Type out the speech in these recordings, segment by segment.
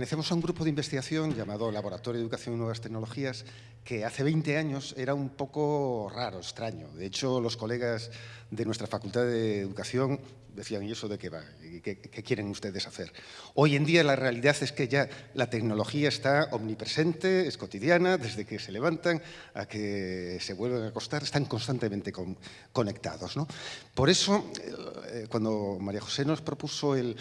pertenecemos a un grupo de investigación llamado Laboratorio de Educación y Nuevas Tecnologías que hace 20 años era un poco raro, extraño. De hecho, los colegas de nuestra Facultad de Educación decían, ¿y eso de qué va? ¿Qué, quieren ustedes hacer? Hoy en día la realidad es que ya la tecnología está omnipresente, es cotidiana, desde que se levantan a que se vuelven a acostar, están constantemente con, conectados. ¿no? Por eso, eh, cuando María José nos propuso el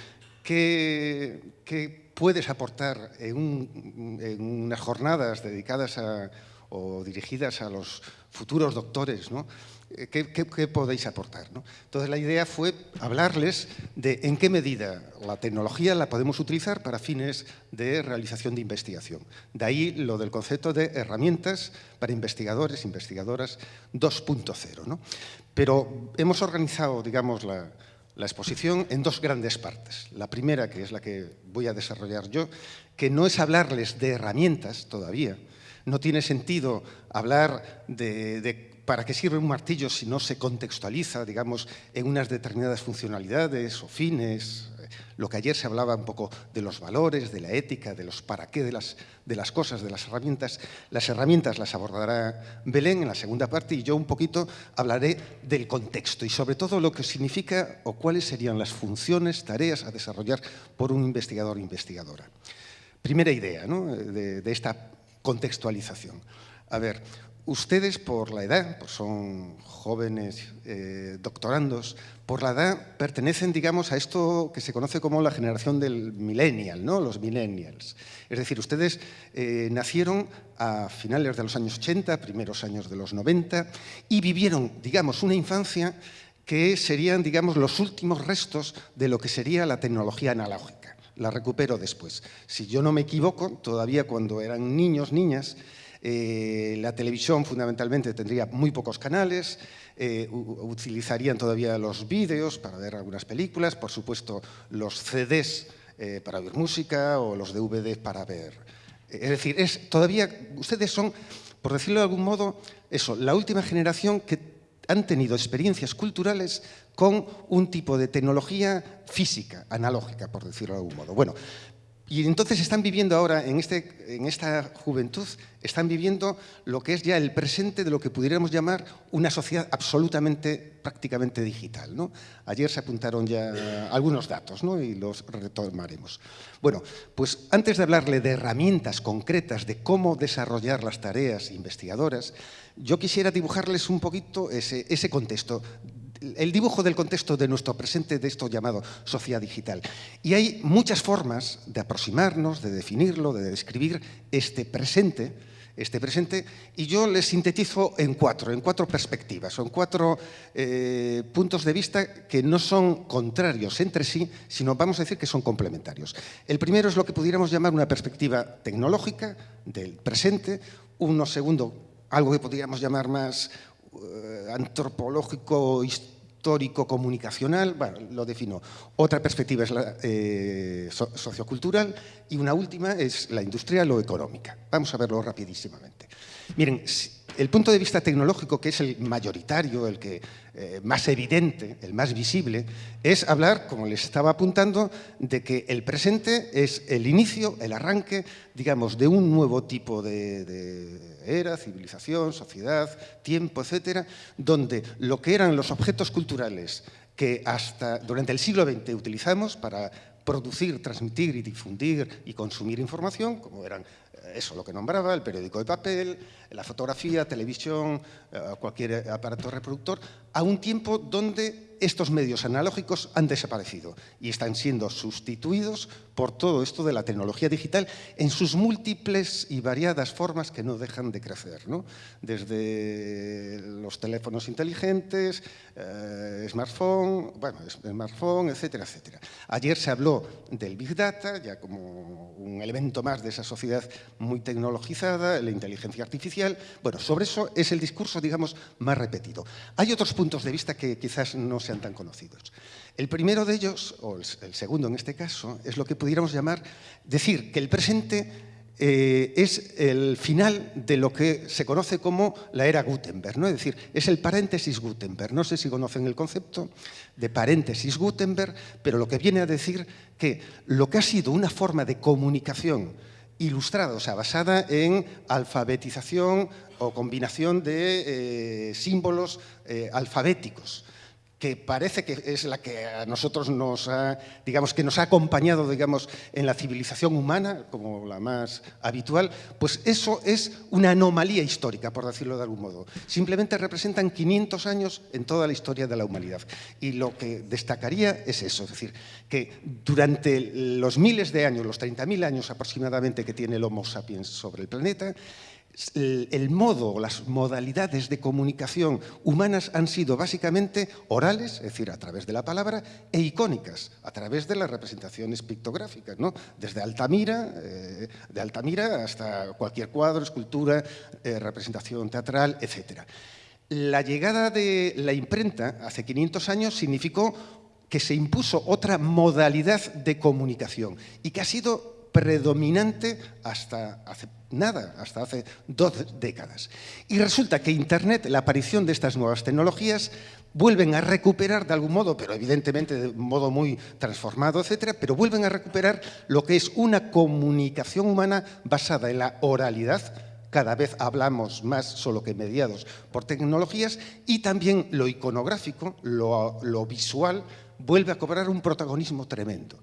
qué, qué puedes aportar en, un, en unas jornadas dedicadas a o dirigidas a los futuros doctores, ¿no? Eh, ¿Qué, qué, qué podéis aportar? ¿no? Entonces la idea fue hablarles de en qué medida la tecnología la podemos utilizar para fines de realización de investigación. De ahí lo del concepto de herramientas para investigadores, investigadoras 2.0. ¿no? Pero hemos organizado, digamos, la, la exposición en dos grandes partes. La primera, que es la que voy a desarrollar yo, que no es hablarles de herramientas todavía, no tiene sentido hablar de, para qué sirve un martillo si no se contextualiza, digamos, en unas determinadas funcionalidades o fines. Lo que ayer se hablaba un poco de los valores, de la ética, de los para qué de las, de las cosas, de las herramientas. Las herramientas las abordará Belén en la segunda parte y yo un poquito hablaré del contexto y sobre todo lo que significa o cuáles serían las funciones, tareas a desarrollar por un investigador o investigadora. Primera idea ¿no? de, de esta contextualización. A ver, ustedes por la edad, pues son jóvenes eh, doctorandos, por la edad pertenecen, digamos, a esto que se conoce como la generación del millennial, ¿no? los millennials. Es decir, ustedes eh, nacieron a finales de los años 80, primeros años de los 90, y vivieron, digamos, una infancia que serían, digamos, los últimos restos de lo que sería la tecnología analógica la recupero después. Si yo no me equivoco, todavía cuando eran niños, niñas, eh, la televisión fundamentalmente tendría muy pocos canales, eh, utilizarían todavía los vídeos para ver algunas películas, por supuesto los CDs eh, para oír música o los DVDs para ver. Es decir, es, todavía ustedes son, por decirlo de algún modo, eso, la última generación que han tenido experiencias culturales con un tipo de tecnología física, analógica, por decirlo de algún modo. Bueno, y entonces están viviendo ahora, en, este, en, esta juventud, están viviendo lo que es ya el presente de lo que pudiéramos llamar una sociedad absolutamente, prácticamente digital. Ayer se apuntaron ya algunos datos ¿no? y los retomaremos. Bueno, pues antes de hablarle de herramientas concretas de cómo desarrollar las tareas investigadoras, yo quisiera dibujarles un poquito ese contexto el dibujo del contexto de nuestro presente, de esto llamado sociedad digital. Y hay muchas formas de aproximarnos, de definirlo, de describir este presente, este presente, y yo les sintetizo en cuatro, en cuatro perspectivas, en cuatro eh, puntos de vista que no son contrarios entre sí, sino vamos a decir que son complementarios. El primero es lo que pudiéramos llamar una perspectiva tecnológica del presente, uno segundo, algo que podríamos llamar más antropológico, histórico, comunicacional, bueno, lo defino. Otra perspectiva es la eh, sociocultural y una última es la industrial o económica. Vamos a verlo rapidísimamente. Miren, el punto de vista tecnológico, que es el mayoritario, el que eh, más evidente, el más visible, es hablar, como les estaba apuntando, de que el presente es el inicio, el arranque, digamos, de un nuevo tipo de, era, civilización, sociedad, tiempo, etcétera, donde lo que eran los objetos culturales que hasta durante el siglo XX utilizamos para producir, transmitir y difundir y consumir información, como eran eso lo que nombraba, el periódico de papel, la fotografía, televisión, eh, cualquier aparato reproductor, a un tiempo donde estos medios analógicos han desaparecido y están siendo sustituidos por todo esto de la tecnología digital en sus múltiples y variadas formas que no dejan de crecer, ¿no? desde los teléfonos inteligentes, eh, smartphone, bueno, smartphone, etcétera, etcétera. Ayer se habló del Big Data, ya como un elemento más de esa sociedad muy tecnologizada, la inteligencia artificial. Bueno, sobre eso es el discurso, digamos, más repetido. Hay otros puntos de vista que quizás no sean tan conocidos. El primero de ellos, o el segundo en este caso, es lo que pudiéramos llamar, decir que el presente eh, es el final de lo que se conoce como la era Gutenberg, ¿no? es decir, es el paréntesis Gutenberg. No sé si conocen el concepto de paréntesis Gutenberg, pero lo que viene a decir que lo que ha sido una forma de comunicación ilustrada, o sea, basada en alfabetización o combinación de eh, símbolos eh, alfabéticos. Que parece que es la que a nosotros nos ha, digamos, que nos ha acompañado, digamos, en la civilización humana, como la más habitual, pues eso es una anomalía histórica, por decirlo de algún modo. Simplemente representan 500 años en toda la historia de la humanidad. Y lo que destacaría es eso, es decir, que durante los miles de años, los 30.000 años aproximadamente que tiene el Homo sapiens sobre el planeta, el modo, las modalidades de comunicación humanas han sido básicamente orales, es decir, a través de la palabra, e icónicas, a través de las representaciones pictográficas, ¿no? desde Altamira, eh, de Altamira hasta cualquier cuadro, escultura, eh, representación teatral, etc. La llegada de la imprenta hace 500 años significó que se impuso otra modalidad de comunicación y que ha sido predominante hasta hace nada, hasta hace dos décadas. Y resulta que Internet, la aparición de estas nuevas tecnologías, vuelven a recuperar de algún modo, pero evidentemente de un modo muy transformado, etcétera, pero vuelven a recuperar lo que es una comunicación humana basada en la oralidad, cada vez hablamos más solo que mediados por tecnologías, y también lo iconográfico, lo, lo visual, vuelve a cobrar un protagonismo tremendo.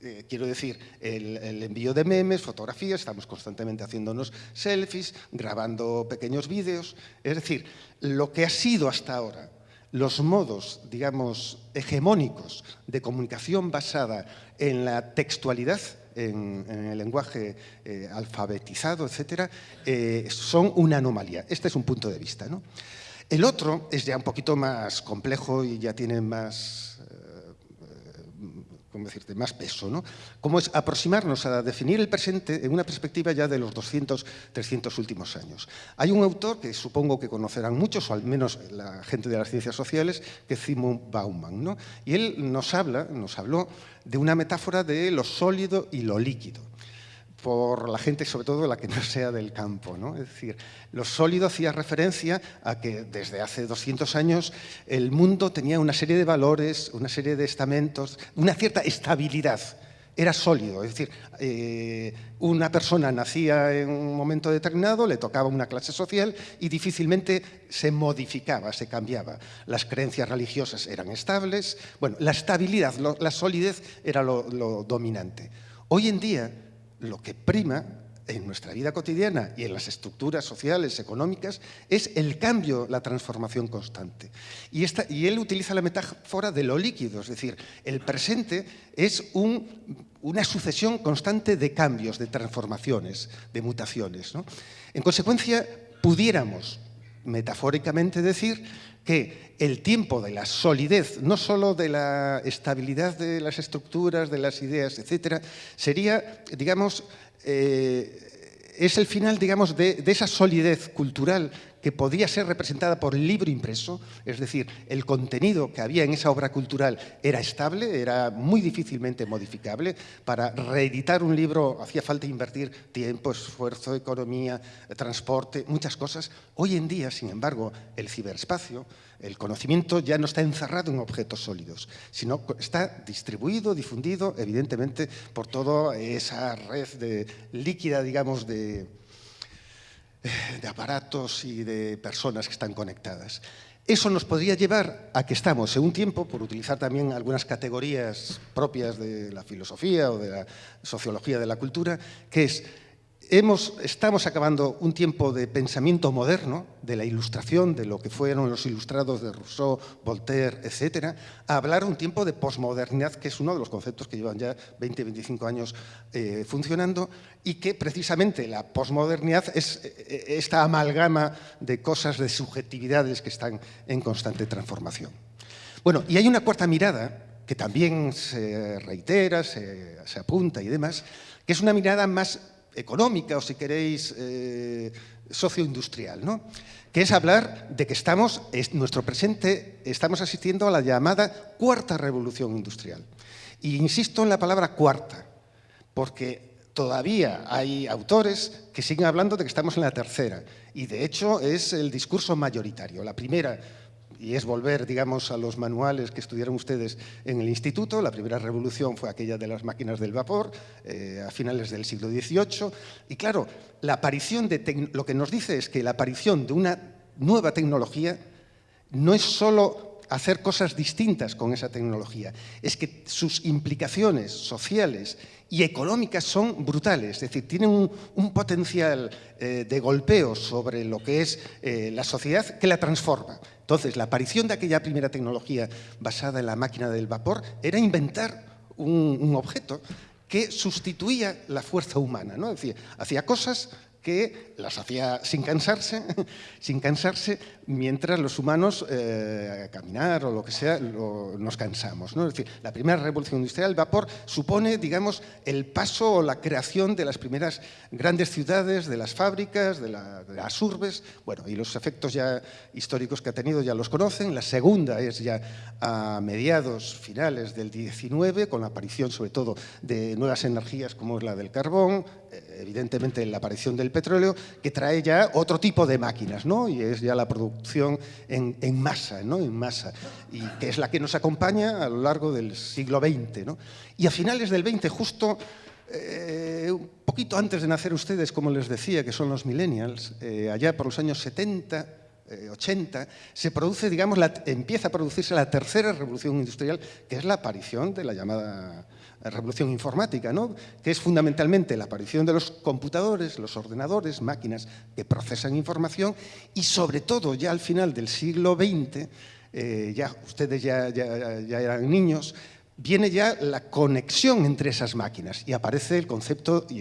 Eh, quiero decir, el, envío de memes, fotografías, estamos constantemente haciéndonos selfies, grabando pequeños vídeos. Es decir, lo que ha sido hasta ahora los modos, digamos, hegemónicos de comunicación basada en la textualidad, en, el lenguaje eh, alfabetizado, etcétera, eh, son una anomalía. Este es un punto de vista. ¿no? El otro es ya un poquito más complejo y ya tiene más decirte, más peso, ¿no? Como es aproximarnos a definir el presente en una perspectiva ya de los 200, 300 últimos años. Hay un autor que supongo que conocerán muchos, o al menos la gente de las ciencias sociales, que es Simon Bauman, ¿no? Y él nos habla, nos habló de una metáfora de lo sólido y lo líquido por la gente, sobre todo la que no sea del campo. ¿no? Es decir, lo sólido hacía referencia a que desde hace 200 años el mundo tenía una serie de valores, una serie de estamentos, una cierta estabilidad. Era sólido, es decir, eh, una persona nacía en un momento determinado, le tocaba una clase social y difícilmente se modificaba, se cambiaba. Las creencias religiosas eran estables, bueno, la estabilidad, la solidez era lo dominante. Hoy en día, lo que prima en nuestra vida cotidiana y en las estructuras sociales, económicas, es el cambio, la transformación constante. Y, él utiliza la metáfora de lo líquido, es decir, el presente es una sucesión constante de cambios, de transformaciones, de mutaciones. En consecuencia, pudiéramos metafóricamente decir que el tiempo de la solidez, no solo de la estabilidad de las estructuras, de las ideas, etcétera, sería, digamos, eh, es el final, digamos, de, esa solidez cultural que podía ser representada por libro impreso, es decir, el contenido que había en esa obra cultural era estable, era muy difícilmente modificable. Para reeditar un libro hacía falta invertir tiempo, esfuerzo, economía, transporte, muchas cosas. Hoy en día, sin embargo, el ciberespacio, el conocimiento ya no está encerrado en objetos sólidos, sino está distribuido, difundido, evidentemente, por toda esa red de, líquida, digamos, de, de aparatos y de personas que están conectadas. Eso nos podría llevar a que estamos en un tiempo, por utilizar también algunas categorías propias de la filosofía o de la sociología de la cultura, que es estamos acabando un tiempo de pensamiento moderno, de la ilustración, de lo que fueron los ilustrados de Rousseau, Voltaire, etcétera, a hablar un tiempo de posmodernidad, que es uno de los conceptos que llevan ya 20, 25 años eh, funcionando, y que precisamente la posmodernidad es eh, esta amalgama de cosas, de subjetividades que están en constante transformación. Bueno, y hay una cuarta mirada que también se reitera, se apunta y demás, que es una mirada más económica o si queréis eh, socioindustrial, ¿no? que es hablar de que estamos, en nuestro presente, estamos asistiendo a la llamada cuarta revolución industrial. Y insisto en la palabra cuarta, porque todavía hay autores que siguen hablando de que estamos en la tercera y de hecho es el discurso mayoritario. La primera y es volver, digamos, a los manuales que estudiaron ustedes en el instituto. La primera revolución fue aquella de las máquinas del vapor, eh, a finales del siglo XVIII. Y claro, la aparición de lo que nos dice es que la aparición de una nueva tecnología no es solo hacer cosas distintas con esa tecnología, es que sus implicaciones sociales y económicas son brutales, es decir, tienen un, potencial eh, de golpeo sobre lo que es eh, la sociedad que la transforma. Entonces, la aparición de aquella primera tecnología basada en la máquina del vapor era inventar un, objeto que sustituía la fuerza humana, ¿no? es decir, hacía cosas que las hacía sin cansarse, sin cansarse mientras los humanos eh, caminar o lo que sea nos cansamos. ¿no? Es decir, la primera revolución industrial, el vapor, supone, digamos, el paso o la creación de las primeras grandes ciudades, de las fábricas, de, las urbes, bueno, y los efectos ya históricos que ha tenido ya los conocen. La segunda es ya a mediados finales del 19, con la aparición sobre todo de nuevas energías como es la del carbón, eh, evidentemente la aparición del petróleo, que trae ya otro tipo de máquinas, ¿no? y es ya la producción en, masa, ¿no? en masa, y que es la que nos acompaña a lo largo del siglo XX. ¿no? Y a finales del XX, justo eh, un poquito antes de nacer ustedes, como les decía, que son los millennials, eh, allá por los años 70, 80, se produce, digamos, empieza a producirse la tercera revolución industrial, que es la aparición de la llamada revolución informática, ¿no? que es fundamentalmente la aparición de los computadores, los ordenadores, máquinas que procesan información y sobre todo ya al final del siglo XX, eh, ya ustedes ya, ya, ya eran niños, viene ya la conexión entre esas máquinas y aparece el concepto y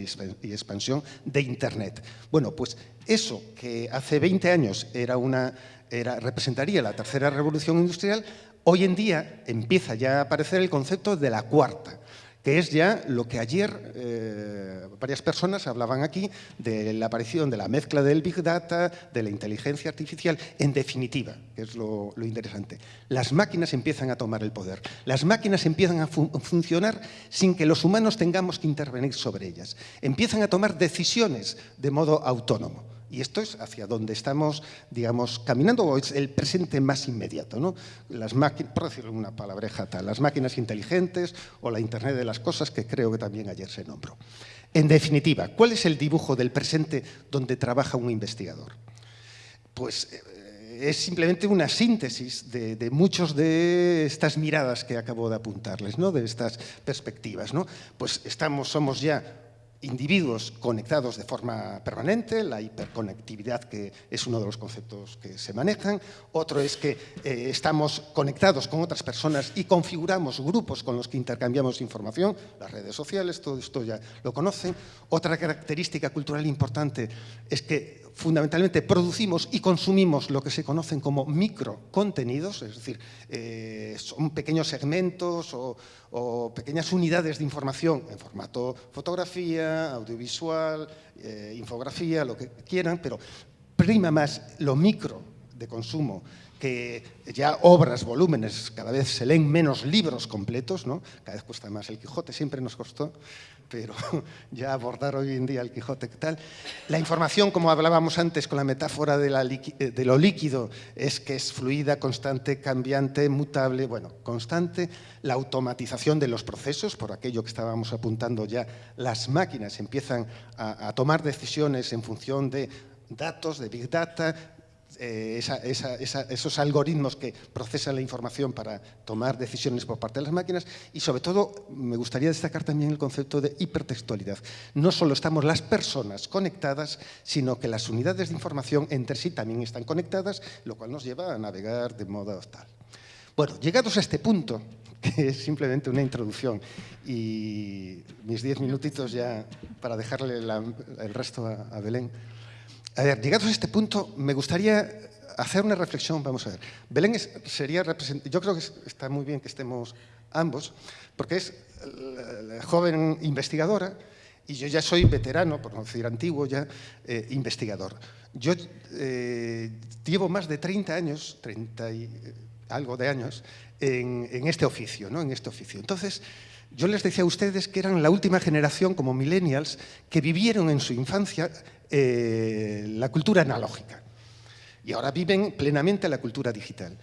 expansión de Internet. Bueno, pues eso que hace 20 años era una, era, representaría la tercera revolución industrial, hoy en día empieza ya a aparecer el concepto de la cuarta que es ya lo que ayer eh, varias personas hablaban aquí de la aparición de la mezcla del Big Data, de la inteligencia artificial, en definitiva, que es lo, interesante. Las máquinas empiezan a tomar el poder, las máquinas empiezan a funcionar sin que los humanos tengamos que intervenir sobre ellas, empiezan a tomar decisiones de modo autónomo. Y esto es hacia donde estamos, digamos, caminando, o es el presente más inmediato, ¿no? Las máquinas, por decirlo una palabreja tal, las máquinas inteligentes o la Internet de las cosas, que creo que también ayer se nombró. En definitiva, ¿cuál es el dibujo del presente donde trabaja un investigador? Pues eh, es simplemente una síntesis de, de muchas de estas miradas que acabo de apuntarles, ¿no? de estas perspectivas. ¿no? Pues estamos, somos ya individuos conectados de forma permanente, la hiperconectividad que es uno de los conceptos que se manejan, otro es que eh, estamos conectados con otras personas y configuramos grupos con los que intercambiamos información, las redes sociales, todo esto ya lo conocen. Otra característica cultural importante es que fundamentalmente producimos y consumimos lo que se conocen como microcontenidos, es decir, eh, son pequeños segmentos o, pequeñas unidades de información en formato fotografía, audiovisual, eh, infografía, lo que quieran, pero prima más lo micro de consumo que ya obras, volúmenes, cada vez se leen menos libros completos, ¿no? cada vez cuesta más. El Quijote siempre nos costó, pero ya abordar hoy en día el Quijote, ¿qué tal? La información, como hablábamos antes con la metáfora de, eh, de, lo líquido, es que es fluida, constante, cambiante, mutable, bueno, constante. La automatización de los procesos, por aquello que estábamos apuntando ya, las máquinas empiezan a tomar decisiones en función de datos, de Big Data, eh, esos algoritmos que procesan la información para tomar decisiones por parte de las máquinas y sobre todo me gustaría destacar también el concepto de hipertextualidad. No solo estamos las personas conectadas, sino que las unidades de información entre sí también están conectadas, lo cual nos lleva a navegar de modo tal. Bueno, llegados a este punto, que es simplemente una introducción y mis diez minutitos ya para dejarle el resto a Belén, a ver, llegados a este punto, me gustaría hacer una reflexión. Vamos a ver. Belén sería Yo creo que está muy bien que estemos ambos, porque es joven investigadora y yo ya soy veterano, por no decir antiguo ya, eh, investigador. Yo eh, llevo más de 30 años, 30 y, algo de años en, este oficio, ¿no? En este oficio. Entonces, yo les decía a ustedes que eran la última generación, como millennials, que vivieron en su infancia eh, la cultura analógica y ahora viven plenamente la cultura digital.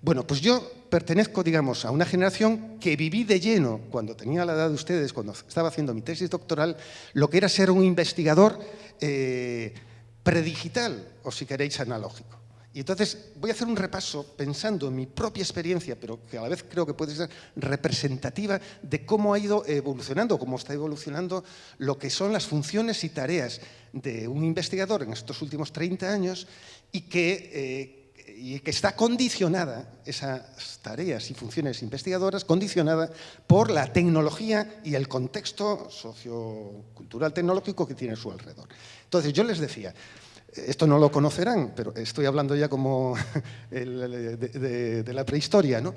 Bueno, pues yo pertenezco, digamos, a una generación que viví de lleno, cuando tenía la edad de ustedes, cuando estaba haciendo mi tesis doctoral, lo que era ser un investigador eh, predigital, o si queréis, analógico. Y entonces voy a hacer un repaso pensando en mi propia experiencia, pero que a la vez creo que puede ser representativa de cómo ha ido evolucionando, cómo está evolucionando lo que son las funciones y tareas de un investigador en estos últimos 30 años y que, eh, y que está condicionada, esas tareas y funciones investigadoras, condicionada por la tecnología y el contexto sociocultural tecnológico que tiene a su alrededor. Entonces yo les decía, esto no lo conocerán, pero estoy hablando ya como de, la prehistoria, ¿no?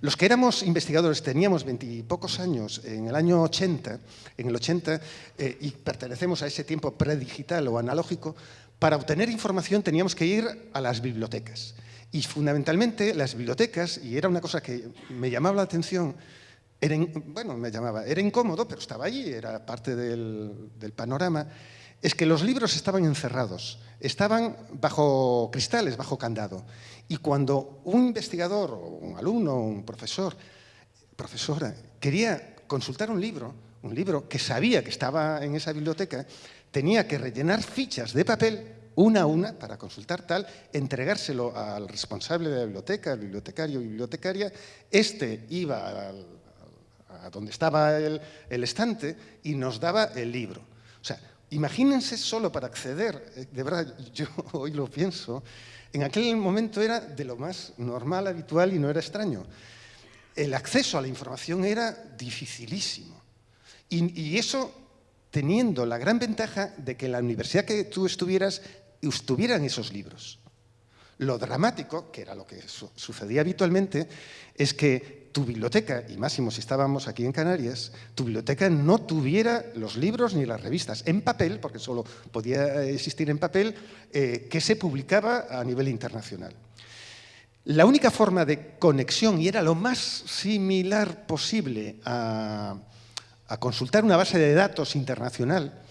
Los que éramos investigadores, teníamos veintipocos años en el año 80, en el 80, eh, y pertenecemos a ese tiempo predigital o analógico, para obtener información teníamos que ir a las bibliotecas. Y fundamentalmente las bibliotecas, y era una cosa que me llamaba la atención, era, bueno, me llamaba, era incómodo, pero estaba allí, era parte del, del panorama, es que los libros estaban encerrados, estaban bajo cristales, bajo candado. Y cuando un investigador, o un alumno, un profesor, profesora, quería consultar un libro, un libro que sabía que estaba en esa biblioteca, tenía que rellenar fichas de papel una a una para consultar tal, entregárselo al responsable de la biblioteca, al bibliotecario o bibliotecaria, este iba a, donde estaba el, el estante y nos daba el libro. O sea, Imagínense solo para acceder, eh, de verdad, yo hoy lo pienso, en aquel momento era de lo más normal, habitual y no era extraño. El acceso a la información era dificilísimo. Y, eso teniendo la gran ventaja de que la universidad que tú estuvieras, estuvieran esos libros. Lo dramático, que era lo que sucedía habitualmente, es que tu biblioteca, y máximo si estábamos aquí en Canarias, tu biblioteca no tuviera los libros ni las revistas en papel, porque solo podía existir en papel, eh, que se publicaba a nivel internacional. La única forma de conexión, y era lo más similar posible a, consultar una base de datos internacional,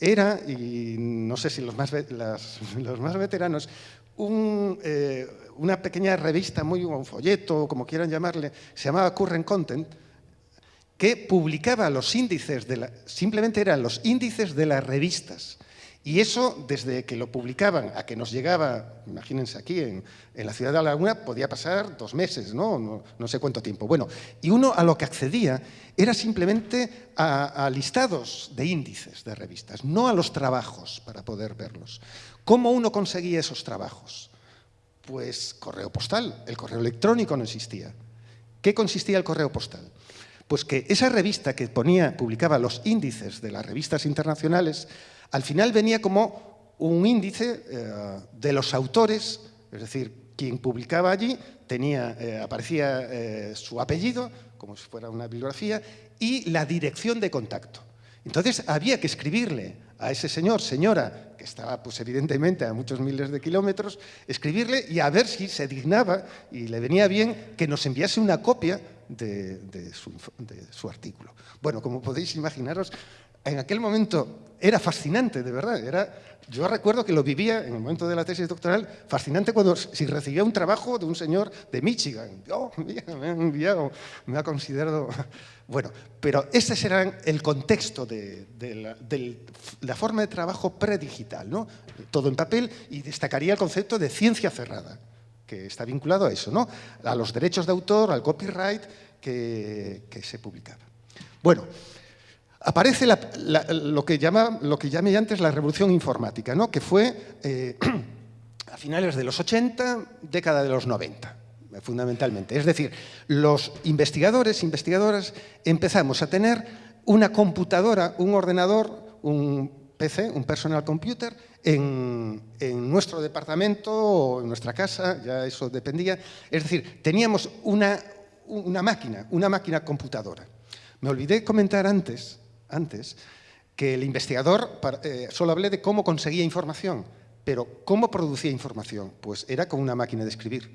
era, y no sé si los más, los más veteranos, un, eh, una pequeña revista, muy, un folleto, como quieran llamarle, se llamaba Current Content, que publicaba los índices, de la, simplemente eran los índices de las revistas. Y eso, desde que lo publicaban a que nos llegaba, imagínense aquí, en, la ciudad de La Laguna, podía pasar dos meses, ¿no? ¿no? No, sé cuánto tiempo. Bueno, y uno a lo que accedía era simplemente a, a listados de índices de revistas, no a los trabajos para poder verlos. ¿Cómo uno conseguía esos trabajos? Pues correo postal, el correo electrónico no existía. ¿Qué consistía el correo postal? Pues que esa revista que ponía, publicaba los índices de las revistas internacionales, al final venía como un índice eh, de los autores, es decir, quien publicaba allí tenía, eh, aparecía eh, su apellido, como si fuera una bibliografía, y la dirección de contacto. Entonces había que escribirle a ese señor, señora, que estaba pues evidentemente a muchos miles de kilómetros, escribirle y a ver si se dignaba y le venía bien que nos enviase una copia de, su, de su artículo. Bueno, como podéis imaginaros, en aquel momento era fascinante, de verdad. Era, yo recuerdo que lo vivía en el momento de la tesis doctoral, fascinante cuando si recibía un trabajo de un señor de Michigan. Oh, me ha enviado, me ha considerado... Bueno, pero ese era el contexto de, la, forma de trabajo predigital, ¿no? Todo en papel y destacaría el concepto de ciencia cerrada, que está vinculado a eso, ¿no? A los derechos de autor, al copyright que, que se publicaba. Bueno, aparece lo, que llama, lo que llamé antes la revolución informática, ¿no? que fue eh, a finales de los 80, década de los 90, fundamentalmente. Es decir, los investigadores, investigadoras, empezamos a tener una computadora, un ordenador, un PC, un personal computer, en, nuestro departamento o en nuestra casa, ya eso dependía. Es decir, teníamos una, una máquina, una máquina computadora. Me olvidé comentar antes antes, que el investigador, eh, solo hablé de cómo conseguía información, pero ¿cómo producía información? Pues era con una máquina de escribir.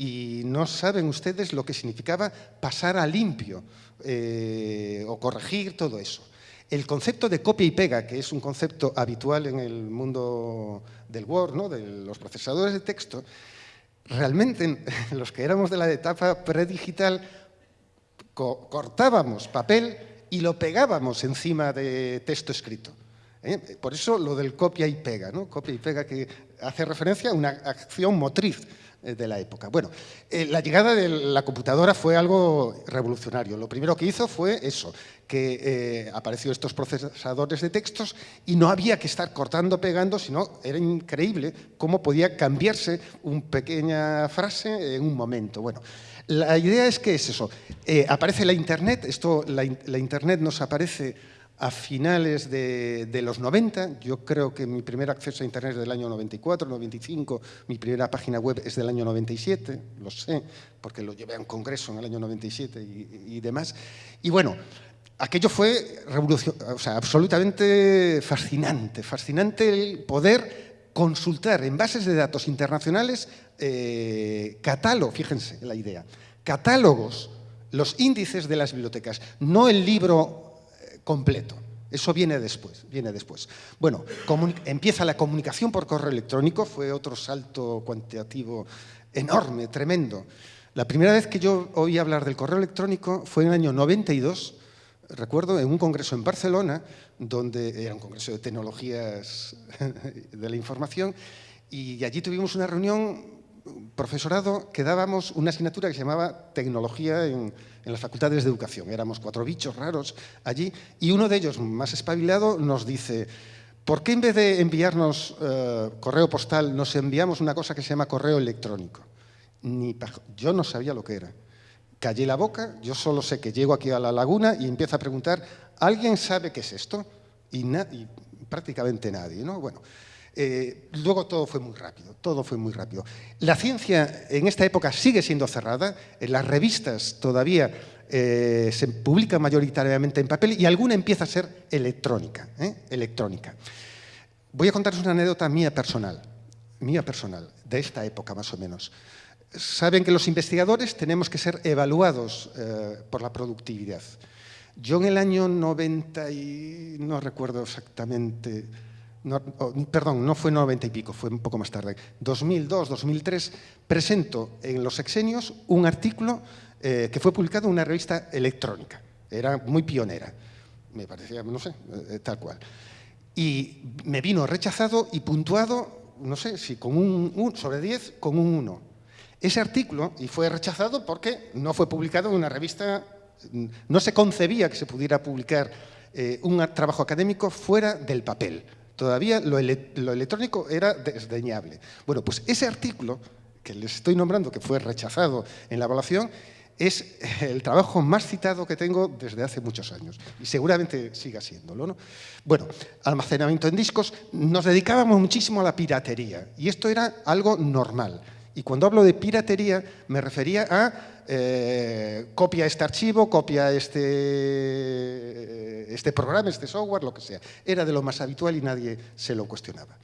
y no saben ustedes lo que significaba pasar a limpio eh, o corregir todo eso. El concepto de copia y pega, que es un concepto habitual en el mundo del Word, ¿no? de los procesadores de texto, realmente los que éramos de la etapa predigital cortábamos papel y lo pegábamos encima de texto escrito. ¿eh? Por eso lo del copia y pega, ¿no? copia y pega que hace referencia a una acción motriz eh, de la época. Bueno, eh, la llegada de la computadora fue algo revolucionario. Lo primero que hizo fue eso, que eh, apareció estos procesadores de textos y no había que estar cortando, pegando, sino era increíble cómo podía cambiarse una pequeña frase en un momento. Bueno, la idea es que es eso. aparece la Internet, esto, la Internet nos aparece a finales de, los 90. Yo creo que mi primer acceso a Internet es del año 94, 95. Mi primera página web es del año 97, lo sé, porque lo llevé a un congreso en el año 97 y, demás. Y bueno, aquello fue o sea, absolutamente fascinante. Fascinante el poder consultar en bases de datos internacionales eh, catálogos, fíjense la idea, catálogos, los índices de las bibliotecas, no el libro completo. Eso viene después, viene después. Bueno, empieza la comunicación por correo electrónico, fue otro salto cuantitativo enorme, tremendo. La primera vez que yo oí hablar del correo electrónico fue en el año 92, recuerdo, en un congreso en Barcelona, donde era un congreso de tecnologías de la información, y allí tuvimos una reunión profesorado que dábamos una asignatura que se llamaba Tecnología en, las facultades de educación. Éramos cuatro bichos raros allí y uno de ellos, más espabilado, nos dice ¿por qué en vez de enviarnos eh, correo postal nos enviamos una cosa que se llama correo electrónico? Ni yo no sabía lo que era. Callé la boca, yo solo sé que llego aquí a la laguna y empiezo a preguntar ¿alguien sabe qué es esto? Y, prácticamente nadie. ¿no? Bueno, eh, luego todo fue muy rápido, todo fue muy rápido. La ciencia en esta época sigue siendo cerrada, en las revistas todavía eh, se publica mayoritariamente en papel y alguna empieza a ser electrónica, ¿eh? electrónica. Voy a contaros una anécdota mía personal, mía personal, de esta época más o menos. Saben que los investigadores tenemos que ser evaluados por la productividad. Yo en el año 90, y no recuerdo exactamente, perdón, no fue 90 y pico, fue un poco más tarde, 2002, 2003, presento en los exenios un artículo eh, que fue publicado en una revista electrónica. Era muy pionera, me parecía, no sé, eh, tal cual. Y me vino rechazado y puntuado, no sé si con un, sobre 10, con un 1. Ese artículo, y fue rechazado porque no fue publicado en una revista, no se concebía que se pudiera publicar eh, un trabajo académico fuera del papel. Todavía lo, electrónico era desdeñable. Bueno, pues ese artículo que les estoy nombrando, que fue rechazado en la evaluación, es el trabajo más citado que tengo desde hace muchos años y seguramente siga siéndolo. ¿no? Bueno, almacenamiento en discos, nos dedicábamos muchísimo a la piratería y esto era algo normal. Y cuando hablo de piratería me refería a eh, copia este archivo, copia este, este programa, este software, lo que sea. Era de lo más habitual y nadie se lo cuestionaba.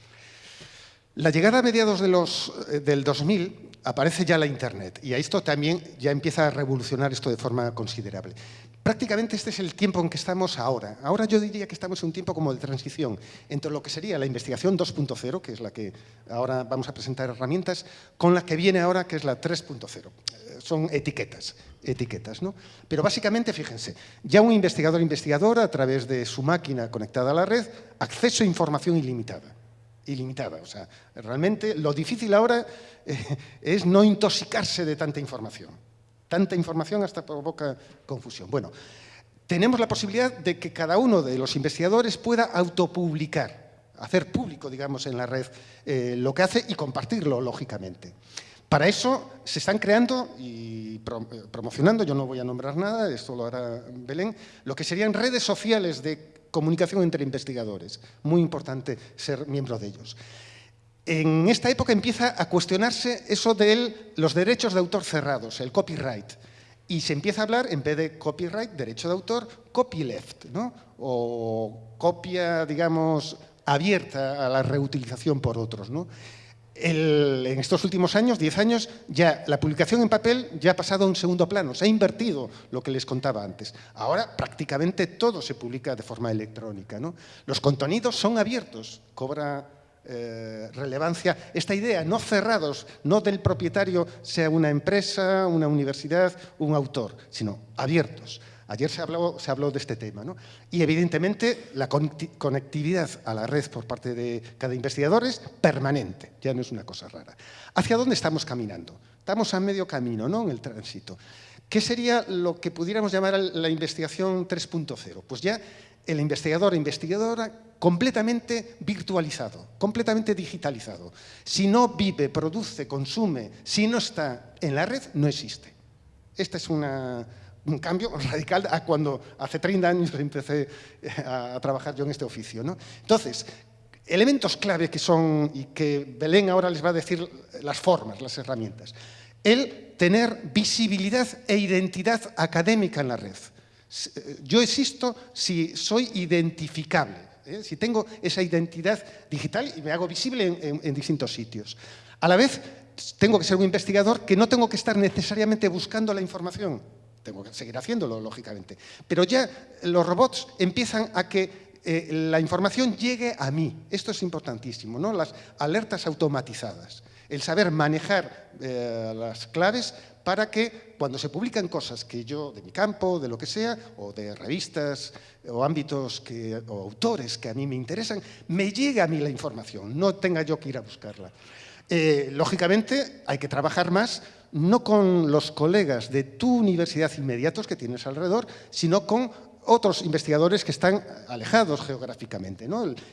La llegada a mediados de los, eh, del 2000 aparece ya la Internet y a esto también ya empieza a revolucionar esto de forma considerable. Prácticamente este es el tiempo en que estamos ahora. Ahora yo diría que estamos en un tiempo como de transición entre lo que sería la investigación 2.0, que es la que ahora vamos a presentar herramientas, con la que viene ahora, que es la 3.0. Eh, son etiquetas, etiquetas, ¿no? Pero básicamente, fíjense, ya un investigador investigadora a través de su máquina conectada a la red, acceso a información ilimitada. Ilimitada, o sea, realmente lo difícil ahora eh, es no intoxicarse de tanta información. Tanta información hasta provoca confusión. Bueno, tenemos la posibilidad de que cada uno de los investigadores pueda autopublicar, hacer público, digamos, en la red eh, lo que hace y compartirlo, lógicamente. Para eso se están creando y eh, promocionando, yo no voy a nombrar nada, esto lo hará Belén, lo que serían redes sociales de comunicación entre investigadores. Muy importante ser miembro de ellos. En esta época empieza a cuestionarse eso de los derechos de autor cerrados, el copyright. Y se empieza a hablar, en vez de copyright, derecho de autor, copyleft, ¿no? o copia, digamos, abierta a la reutilización por otros. ¿no? en estos últimos años, 10 años, ya la publicación en papel ya ha pasado a un segundo plano, se ha invertido lo que les contaba antes. Ahora prácticamente todo se publica de forma electrónica. ¿no? Los contenidos son abiertos, cobra eh, relevancia esta idea, no cerrados, no del propietario sea una empresa, una universidad, un autor, sino abiertos. Ayer se habló, se habló de este tema. ¿no? Y evidentemente la conectividad a la red por parte de cada investigador es permanente, ya no es una cosa rara. ¿Hacia dónde estamos caminando? Estamos a medio camino ¿no? en el tránsito. ¿Qué sería lo que pudiéramos llamar la investigación 3.0? Pues ya el investigador e investigadora completamente virtualizado, completamente digitalizado. Si no vive, produce, consume, si no está en la red, no existe. Esta es una, un cambio radical a cuando hace 30 años empecé eh, a, trabajar yo en este oficio. ¿no? Entonces, elementos clave que son, y que Belén ahora les va a decir las formas, las herramientas. El tener visibilidad e identidad académica en la red. Eh, yo existo si soy identificable, ¿eh? si tengo esa identidad digital y me hago visible en distintos sitios. A la vez, tengo que ser un investigador que no tengo que estar necesariamente buscando la información, tengo que seguir haciéndolo, lógicamente. Pero ya los robots empiezan a que eh, la información llegue a mí. Esto es importantísimo, ¿no? Las alertas automatizadas. El saber manejar eh, las claves para que cuando se publican cosas que yo, de mi campo, de lo que sea, o de revistas o ámbitos que, o autores que a mí me interesan, me llegue a mí la información, no tenga yo que ir a buscarla. Eh, lógicamente, hay que trabajar más no con los colegas de tu universidad inmediatos que tienes alrededor, sino con otros investigadores que están alejados geográficamente.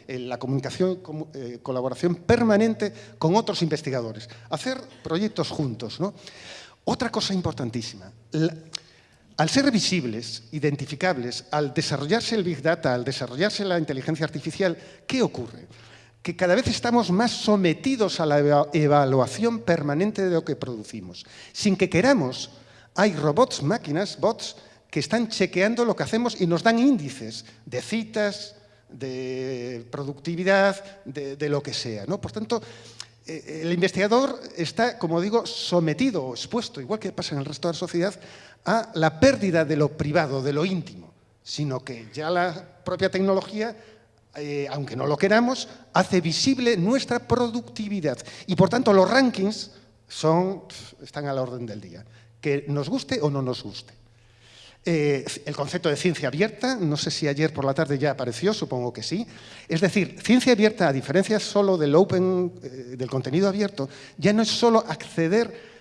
la comunicación, eh, colaboración permanente con otros investigadores. Hacer proyectos juntos. ¿no? Otra cosa importantísima. al ser visibles, identificables, al desarrollarse el Big Data, al desarrollarse la inteligencia artificial, ¿qué ocurre? que cada vez estamos más sometidos a la evaluación permanente de lo que producimos. Sin que queramos, hay robots, máquinas, bots, que están chequeando lo que hacemos y nos dan índices de citas, de productividad, de, lo que sea. Por tanto, eh, el investigador está, como digo, sometido o expuesto, igual que pasa en el resto de la sociedad, a la pérdida de lo privado, de lo íntimo, sino que ya la propia tecnología eh, aunque no lo queramos, hace visible nuestra productividad. Y por tanto los rankings están a la orden del día, que nos guste o no nos guste. Eh, el concepto de ciencia abierta, no sé si ayer por la tarde ya apareció, supongo que sí. Es decir, ciencia abierta, a diferencia solo del open, eh, del contenido abierto, ya no es solo acceder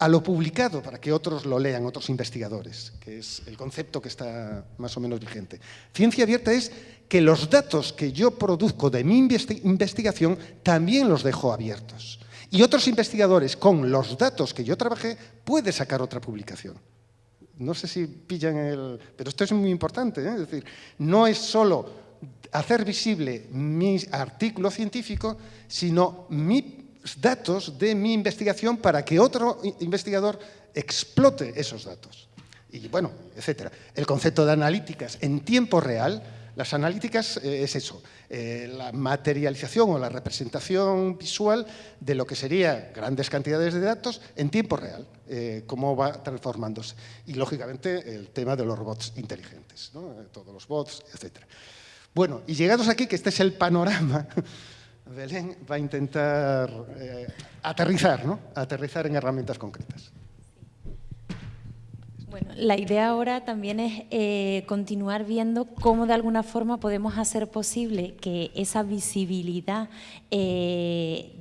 a lo publicado para que otros lo lean, otros investigadores, que es el concepto que está más o menos vigente. Ciencia abierta es que los datos que yo produzco de mi investigación también los dejo abiertos. Y otros investigadores con los datos que yo trabajé pueden sacar otra publicación. No sé si pillan el... Pero esto es muy importante, ¿eh? es decir, no es solo hacer visible mi artículo científico, sino mi datos de mi investigación para que otro investigador explote esos datos. Y bueno, etcétera. El concepto de analíticas en tiempo real, las analíticas eh, es eso, eh, la materialización o la representación visual de lo que sería grandes cantidades de datos en tiempo real, eh, cómo va transformándose. Y lógicamente el tema de los robots inteligentes, todos los bots, etcétera. Bueno, y llegados aquí, que este es el panorama Belén va a intentar aterrizar, ¿no? aterrizar en herramientas concretas. Bueno, la idea ahora también es eh, continuar viendo cómo de alguna forma podemos hacer posible que esa visibilidad eh,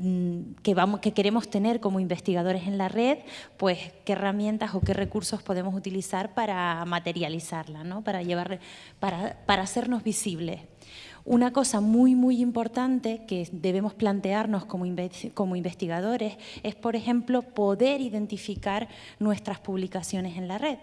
que, vamos, que queremos tener como investigadores en la red, pues qué herramientas o qué recursos podemos utilizar para materializarla, ¿no? para, llevar, para, para hacernos visibles. Una cosa muy, muy importante que debemos plantearnos como, investigadores es, por ejemplo, poder identificar nuestras publicaciones en la red,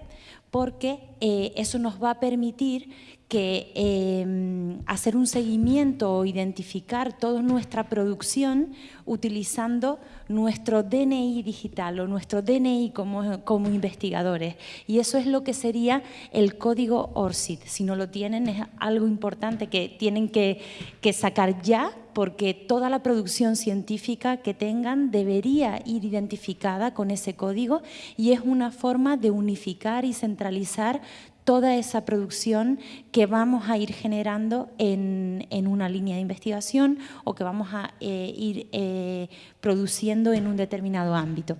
porque eh, eso nos va a permitir que em, hacer un seguimiento o identificar toda nuestra producción utilizando nuestro DNI digital o nuestro DNI como, investigadores. Y eso es lo que sería el código ORCID. Si no lo tienen es algo importante que tienen que, que sacar ya porque toda la producción científica que tengan debería ir identificada con ese código y es una forma de unificar y centralizar toda esa producción que vamos a ir generando en, una línea de investigación o que vamos a eh, ir eh, produciendo en un determinado ámbito.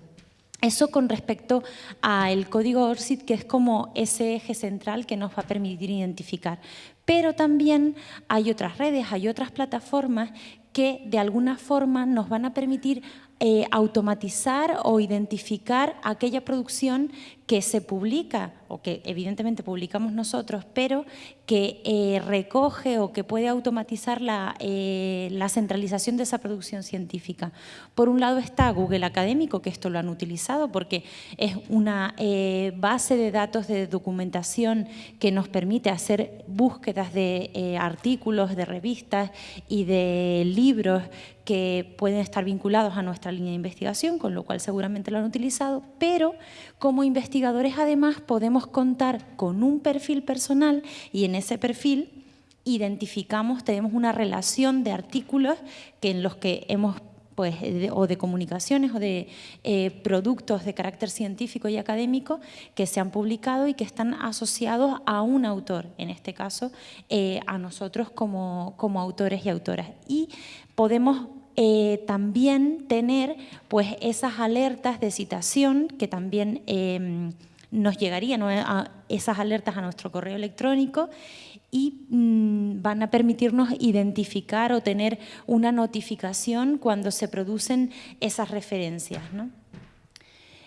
Eso con respecto al código ORCID, que es como ese eje central que nos va a permitir identificar. Pero también hay otras redes, hay otras plataformas que de alguna forma nos van a permitir eh, automatizar o identificar aquella producción que se publica o que evidentemente publicamos nosotros, pero que eh, recoge o que puede automatizar la, eh, la, centralización de esa producción científica. Por un lado está Google Académico, que esto lo han utilizado porque es una base de datos de documentación que nos permite hacer búsquedas de artículos, de revistas y de libros que pueden estar vinculados a nuestra línea de investigación, con lo cual seguramente lo han utilizado, pero como investigadores además podemos contar con un perfil personal y en ese perfil identificamos, tenemos una relación de artículos que en los que hemos pues, o de comunicaciones o de eh, productos de carácter científico y académico que se han publicado y que están asociados a un autor, en este caso eh, a nosotros como, como autores y autoras. Y podemos eh, también tener pues, esas alertas de citación que también em, nos llegarían a esas alertas a nuestro correo electrónico y mm, van a permitirnos identificar o tener una notificación cuando se producen esas referencias.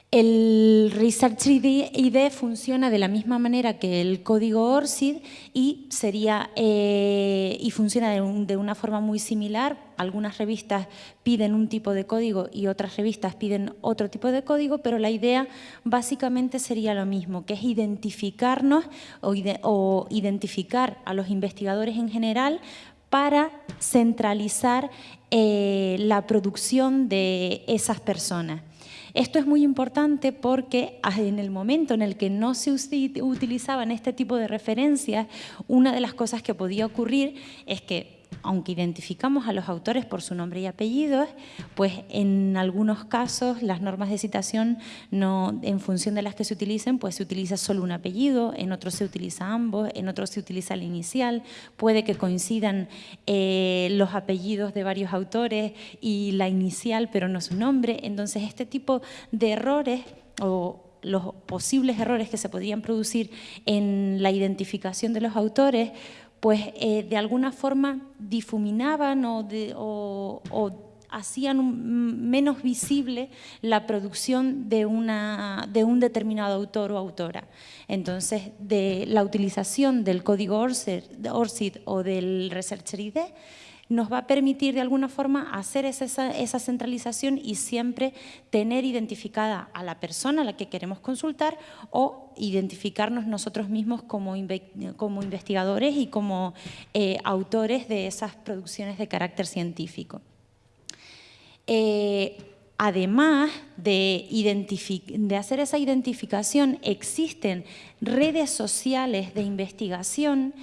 El Research ID funciona de la misma manera que el código ORCID y, sería, eh, y funciona de, una forma muy similar. Algunas revistas piden un tipo de código y otras revistas piden otro tipo de código, pero la idea básicamente sería lo mismo, que es identificarnos o, identificar a los investigadores en general para centralizar eh, la producción de esas personas. Esto es muy importante porque en el momento en el que no se utilizaban este tipo de referencias, una de las cosas que podía ocurrir es que aunque identificamos a los autores por su nombre y apellidos, pues en algunos casos las normas de citación, no, en función de las que se utilicen, pues se utiliza solo un apellido, en otros se utiliza ambos, en otros se utiliza el inicial, puede que coincidan eh, los apellidos de varios autores y la inicial, pero no su nombre. Entonces, este tipo de errores o los posibles errores que se podían producir en la identificación de los autores, pues eh, de alguna forma difuminaban o, hacían menos visible la producción de, de, un determinado autor o autora. Entonces, de la utilización del código ORCID o del Researcher ID nos va a permitir de alguna forma hacer esa, centralización y siempre tener identificada a la persona a la que queremos consultar o identificarnos nosotros mismos como, investigadores y como eh, autores de esas producciones de carácter científico. Eh, además de, de, hacer esa identificación, existen redes sociales de investigación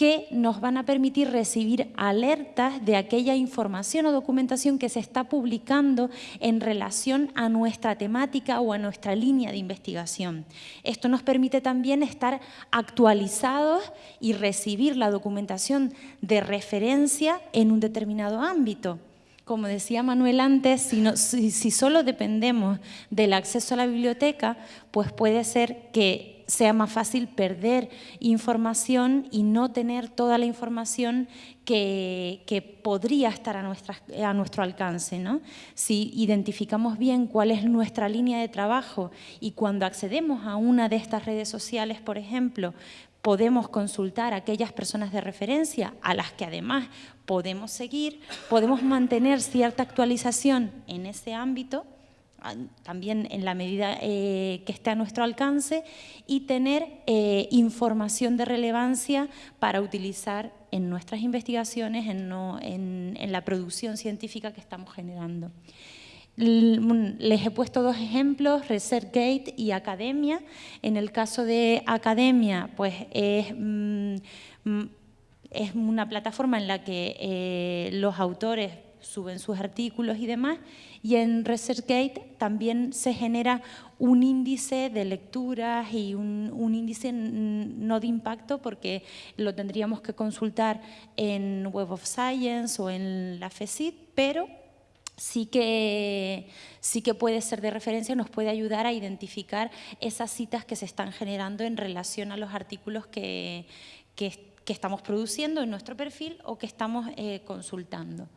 que nos van a permitir recibir alertas de aquella información o documentación que se está publicando en relación a nuestra temática o a nuestra línea de investigación. Esto nos permite también estar actualizados y recibir la documentación de referencia en un determinado ámbito como decía Manuel antes, si, solo dependemos del acceso a la biblioteca, pues puede ser que sea más fácil perder información y no tener toda la información que, podría estar a, a nuestro alcance. ¿no? Si identificamos bien cuál es nuestra línea de trabajo y cuando accedemos a una de estas redes sociales, por ejemplo, podemos consultar a aquellas personas de referencia a las que además podemos seguir, podemos mantener cierta actualización en ese ámbito, también en la medida eh, que esté a nuestro alcance y tener eh, información de relevancia para utilizar en nuestras investigaciones, en, la producción científica que estamos generando. Les he puesto dos ejemplos, ResearchGate y Academia. En el caso de Academia, pues es, mm, mm, una plataforma en la que eh, los autores suben sus artículos y demás, y en ResearchGate también se genera un índice de lecturas y un, índice no de impacto porque lo tendríamos que consultar en Web of Science o en la FECID, pero sí que, sí que puede ser de referencia, nos puede ayudar a identificar esas citas que se están generando en relación a los artículos que, que, estamos produciendo en nuestro perfil o que estamos eh, consultando.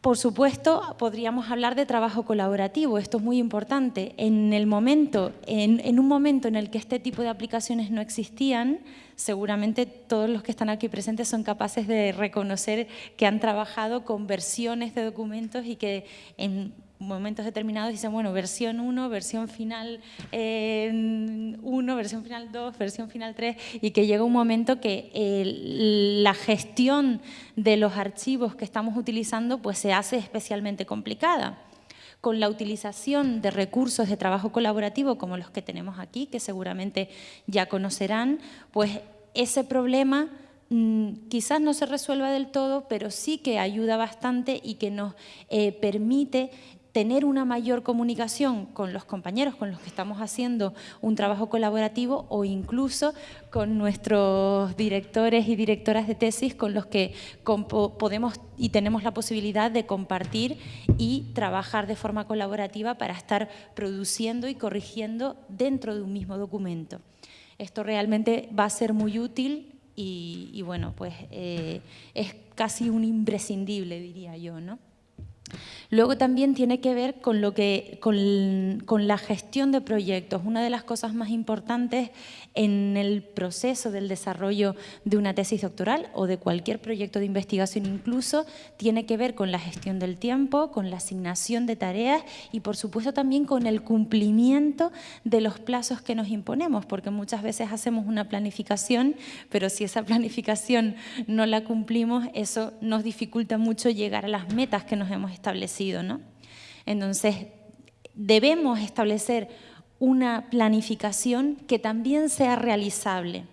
Por supuesto, podríamos hablar de trabajo colaborativo, esto es muy importante. En, el momento, en, un momento en el que este tipo de aplicaciones no existían, seguramente todos los que están aquí presentes son capaces de reconocer que han trabajado con versiones de documentos y que en momentos determinados dicen, bueno, versión 1, versión final 1, eh, versión final 2, versión final 3, y que llega un momento que la gestión de los archivos que estamos utilizando pues se hace especialmente complicada. Con la utilización de recursos de trabajo colaborativo como los que tenemos aquí, que seguramente ya conocerán, pues ese problema mm, quizás no se resuelva del todo, pero sí que ayuda bastante y que nos eh, permite tener una mayor comunicación con los compañeros con los que estamos haciendo un trabajo colaborativo o incluso con nuestros directores y directoras de tesis con los que podemos y tenemos la posibilidad de compartir y trabajar de forma colaborativa para estar produciendo y corrigiendo dentro de un mismo documento. Esto realmente va a ser muy útil y, bueno, pues eh, es casi un imprescindible, diría yo, ¿no? Luego también tiene que ver con, lo que, con, la gestión de proyectos. Una de las cosas más importantes en el proceso del desarrollo de una tesis doctoral o de cualquier proyecto de investigación incluso tiene que ver con la gestión del tiempo, con la asignación de tareas y por supuesto también con el cumplimiento de los plazos que nos imponemos, porque muchas veces hacemos una planificación, pero si esa planificación no la cumplimos, eso nos dificulta mucho llegar a las metas que nos hemos establecido. ¿No? Entonces, debemos establecer una planificación que también sea realizable.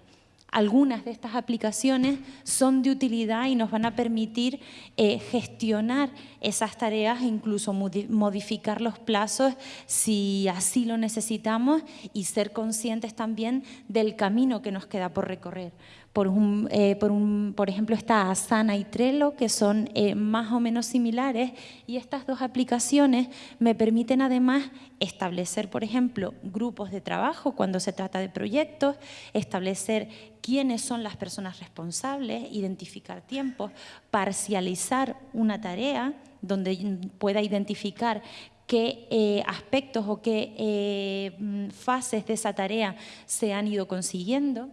Algunas de estas aplicaciones son de utilidad y nos van a permitir eh, gestionar esas tareas e incluso modificar los plazos si así lo necesitamos y ser conscientes también del camino que nos queda por recorrer. Por, eh, por, ejemplo, está Asana y Trello, que son eh, más o menos similares, y estas dos aplicaciones me permiten además establecer, por ejemplo, grupos de trabajo cuando se trata de proyectos, establecer quiénes son las personas responsables, identificar tiempos, parcializar una tarea donde pueda identificar qué eh, aspectos o qué fases de esa tarea se han ido consiguiendo.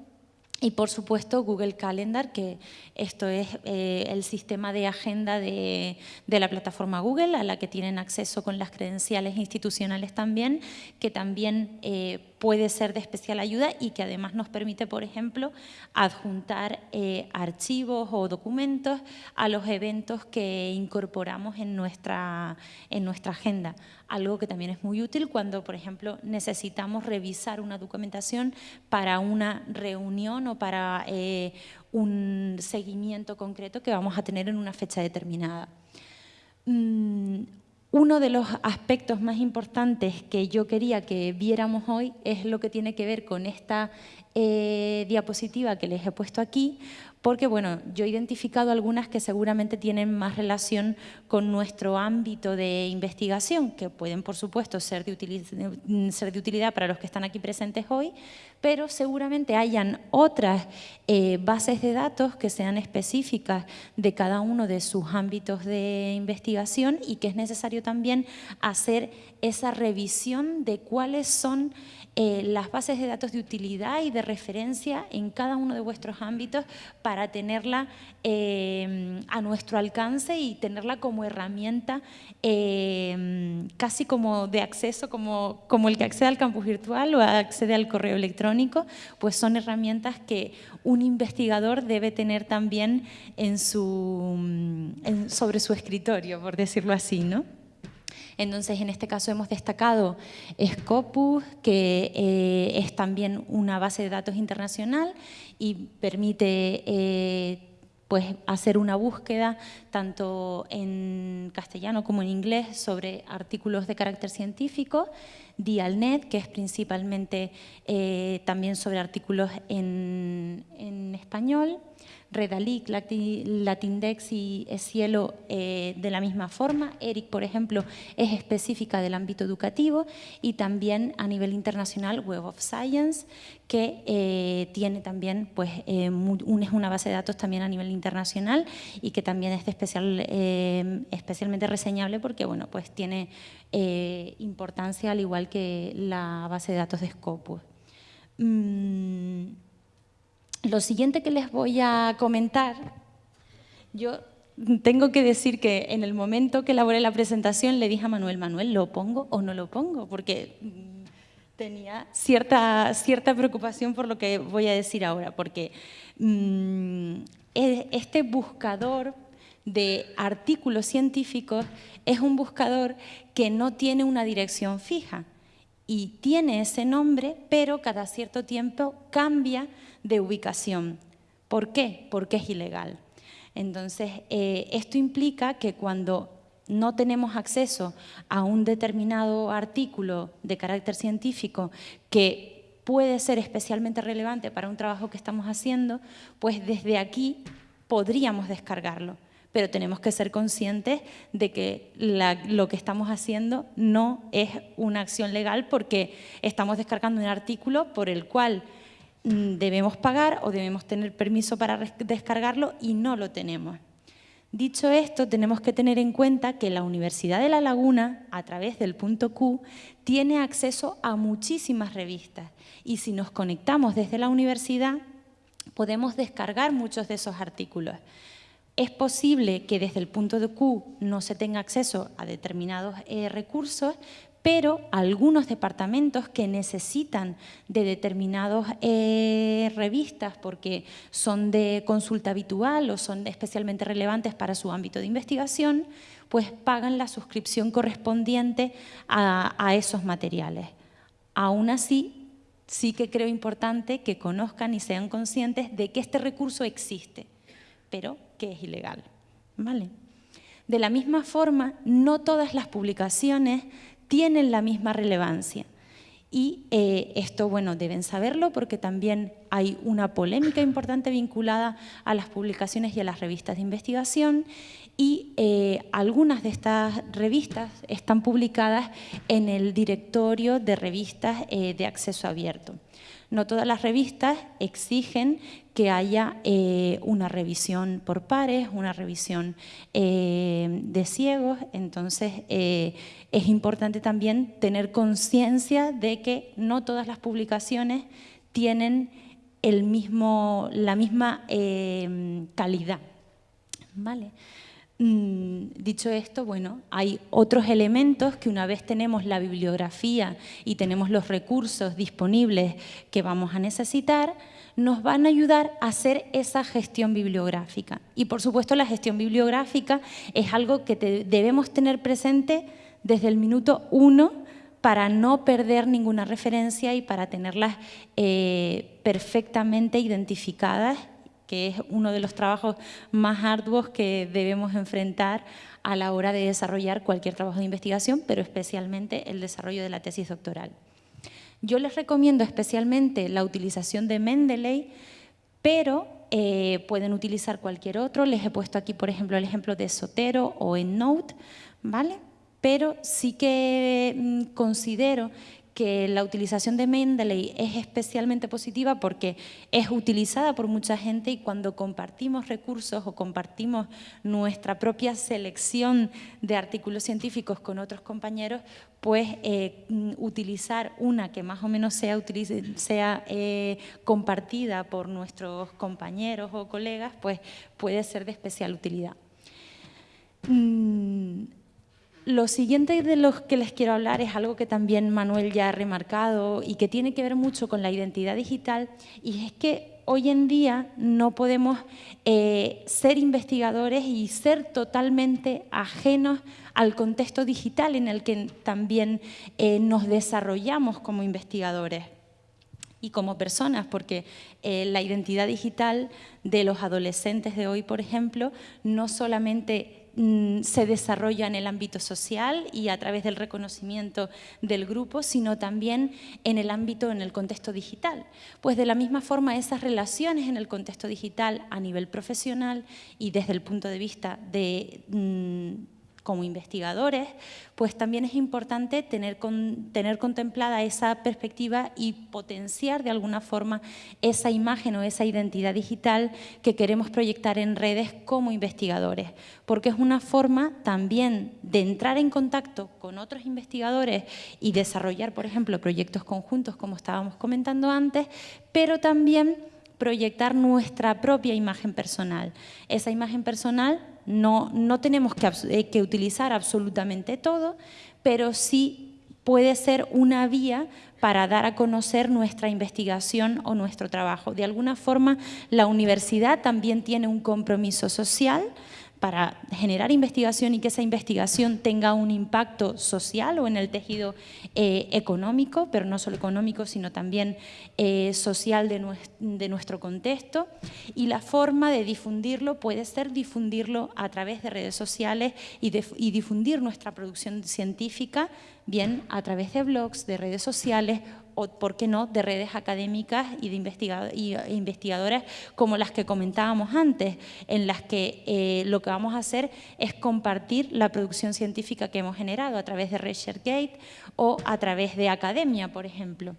Y por supuesto Google Calendar, que esto es eh, el sistema de agenda de, la plataforma Google, a la que tienen acceso con las credenciales institucionales también, que también eh, puede ser de especial ayuda y que además nos permite, por ejemplo, adjuntar eh, archivos o documentos a los eventos que incorporamos en nuestra, en nuestra agenda. Algo que también es muy útil cuando, por ejemplo, necesitamos revisar una documentación para una reunión o para eh, un seguimiento concreto que vamos a tener en una fecha determinada. Mm, uno de los aspectos más importantes que yo quería que viéramos hoy es lo que tiene que ver con esta eh, diapositiva que les he puesto aquí, porque bueno, yo he identificado algunas que seguramente tienen más relación con nuestro ámbito de investigación, que pueden por supuesto ser de, utilidad, para los que están aquí presentes hoy, pero seguramente hayan otras eh, bases de datos que sean específicas de cada uno de sus ámbitos de investigación y que es necesario también hacer esa revisión de cuáles son eh, las bases de datos de utilidad y de referencia en cada uno de vuestros ámbitos para tenerla eh, a nuestro alcance y tenerla como herramienta eh, casi como de acceso, como, como el que accede al campus virtual o accede al correo electrónico, pues son herramientas que un investigador debe tener también en su, sobre su escritorio, por decirlo así, ¿no? Entonces, en este caso hemos destacado Scopus, que eh, es también una base de datos internacional y permite eh, pues, hacer una búsqueda tanto en castellano como en inglés sobre artículos de carácter científico, Dialnet, que es principalmente eh, también sobre artículos en, en español, Redalic, Latindex y Cielo eh, de la misma forma. ERIC, por ejemplo, es específica del ámbito educativo y también a nivel internacional Web of Science, que eh, tiene también, pues, eh, una base de datos también a nivel internacional y que también es especial, especialmente reseñable porque, bueno, pues tiene importancia al igual que la base de datos de Scopus. Mm, lo siguiente que les voy a comentar, yo tengo que decir que en el momento que elaboré la presentación le dije a Manuel, Manuel, ¿lo pongo o no lo pongo? Porque mm, tenía cierta, cierta preocupación por lo que voy a decir ahora, porque mm, e, este buscador de artículos científicos es un buscador que no tiene una dirección fija y tiene ese nombre, pero cada cierto tiempo cambia de ubicación. ¿Por qué? Porque es ilegal. Entonces, eh, esto implica que cuando no tenemos acceso a un determinado artículo de carácter científico que puede ser especialmente relevante para un trabajo que estamos haciendo, pues desde aquí podríamos descargarlo. Pero tenemos que ser conscientes de que lo que estamos haciendo no es una acción legal porque estamos descargando un artículo por el cual debemos pagar o debemos tener permiso para descargarlo y no lo tenemos. Dicho esto, tenemos que tener en cuenta que la Universidad de La Laguna, a través del punto Q, tiene acceso a muchísimas revistas y si nos conectamos desde la universidad, podemos descargar muchos de esos artículos. Es posible que desde el punto de Q no se tenga acceso a determinados eh, recursos, pero algunos departamentos que necesitan de determinadas eh, revistas porque son de consulta habitual o son especialmente relevantes para su ámbito de investigación, pues pagan la suscripción correspondiente a, esos materiales. Aún así, sí que creo importante que conozcan y sean conscientes de que este recurso existe, pero que es ilegal. ¿Vale? De la misma forma, no todas las publicaciones tienen la misma relevancia. Y eh, esto, bueno, deben saberlo porque también hay una polémica importante vinculada a las publicaciones y a las revistas de investigación y eh, algunas de estas revistas están publicadas en el directorio de revistas eh, de acceso abierto. No todas las revistas exigen que haya eh, una revisión por pares, una revisión eh, de ciegos, entonces eh, es importante también tener conciencia de que no todas las publicaciones tienen el mismo, la misma calidad. ¿Vale? Mm, dicho esto, bueno, hay otros elementos que una vez tenemos la bibliografía y tenemos los recursos disponibles que vamos a necesitar, nos van a ayudar a hacer esa gestión bibliográfica. Y por supuesto la gestión bibliográfica es algo que debemos tener presente desde el minuto uno para no perder ninguna referencia y para tenerlas eh, perfectamente identificadas que es uno de los trabajos más arduos que debemos enfrentar a la hora de desarrollar cualquier trabajo de investigación, pero especialmente el desarrollo de la tesis doctoral. Yo les recomiendo especialmente la utilización de Mendeley, pero eh, pueden utilizar cualquier otro. Les he puesto aquí, por ejemplo, el ejemplo de Sotero o EndNote, ¿vale? Pero sí que mm, considero que la utilización de Mendeley es especialmente positiva porque es utilizada por mucha gente y cuando compartimos recursos o compartimos nuestra propia selección de artículos científicos con otros compañeros, pues eh, utilizar una que más o menos sea, sea eh, compartida por nuestros compañeros o colegas, pues puede ser de especial utilidad. Mm, lo siguiente de lo que les quiero hablar es algo que también Manuel ya ha remarcado y que tiene que ver mucho con la identidad digital y es que hoy en día no podemos eh, ser investigadores y ser totalmente ajenos al contexto digital en el que también eh, nos desarrollamos como investigadores y como personas, porque eh, la identidad digital de los adolescentes de hoy, por ejemplo, no solamente se desarrolla en el ámbito social y a través del reconocimiento del grupo, sino también en el ámbito, en el contexto digital. Pues de la misma forma esas relaciones en el contexto digital a nivel profesional y desde el punto de vista de mm, como investigadores, pues también es importante tener, tener contemplada esa perspectiva y potenciar de alguna forma esa imagen o esa identidad digital que queremos proyectar en redes como investigadores, porque es una forma también de entrar en contacto con otros investigadores y desarrollar, por ejemplo, proyectos conjuntos como estábamos comentando antes, pero también proyectar nuestra propia imagen personal. Esa imagen personal no, no tenemos que, eh, que utilizar absolutamente todo, pero sí puede ser una vía para dar a conocer nuestra investigación o nuestro trabajo. De alguna forma, la universidad también tiene un compromiso social para generar investigación y que esa investigación tenga un impacto social o en el tejido eh, económico, pero no solo económico, sino también eh, social de, nuestro contexto. Y la forma de difundirlo puede ser difundirlo a través de redes sociales y difundir nuestra producción científica, bien a través de blogs, de redes sociales o, por qué no, de redes académicas y de investigadoras como las que comentábamos antes, en las que eh, lo que vamos a hacer es compartir la producción científica que hemos generado a través de ResearchGate o a través de Academia, por ejemplo.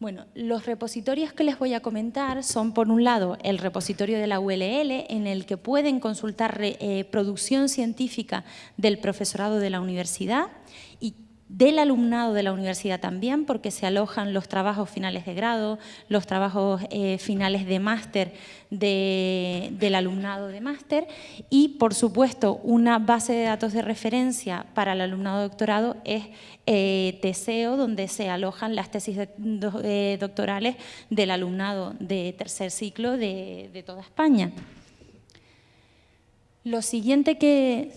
Bueno, los repositorios que les voy a comentar son, por un lado, el repositorio de la ULL, en el que pueden consultar eh, producción científica del profesorado de la universidad y del alumnado de la universidad también, porque se alojan los trabajos finales de grado, los trabajos eh, finales de máster del alumnado de máster y, por supuesto, una base de datos de referencia para el alumnado doctorado es eh, TESEO, donde se alojan las tesis eh, doctorales del alumnado de tercer ciclo de toda España. Lo siguiente que